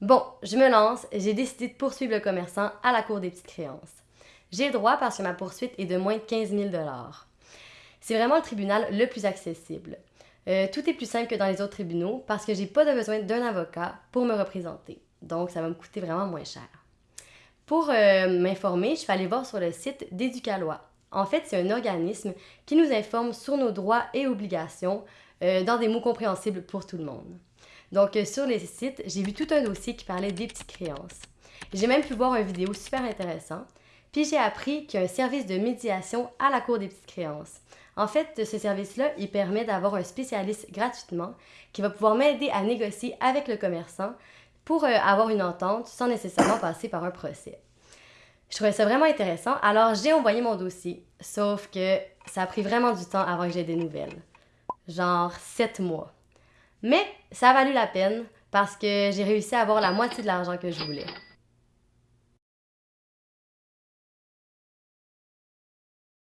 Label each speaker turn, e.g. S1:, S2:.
S1: Bon, je me lance, j'ai décidé de poursuivre le commerçant à la Cour des petites créances. J'ai le droit parce que ma poursuite est de moins de 15 000 C'est vraiment le tribunal le plus accessible. Euh, tout est plus simple que dans les autres tribunaux parce que j'ai pas de besoin d'un avocat pour me représenter. Donc, ça va me coûter vraiment moins cher. Pour euh, m'informer, je suis allée voir sur le site d'Éducalois. En fait, c'est un organisme qui nous informe sur nos droits et obligations euh, dans des mots compréhensibles pour tout le monde. Donc, euh, sur les sites, j'ai vu tout un dossier qui parlait des petites créances. J'ai même pu voir une vidéo super intéressante. Puis j'ai appris qu'il y a un service de médiation à la Cour des petites créances. En fait, ce service-là, il permet d'avoir un spécialiste gratuitement qui va pouvoir m'aider à négocier avec le commerçant pour euh, avoir une entente sans nécessairement passer par un procès. Je trouvais ça vraiment intéressant, alors j'ai envoyé mon dossier, sauf que ça a pris vraiment du temps avant que j'ai des nouvelles. Genre sept mois. Mais ça a valu la peine parce que j'ai réussi à avoir la moitié de l'argent que je voulais.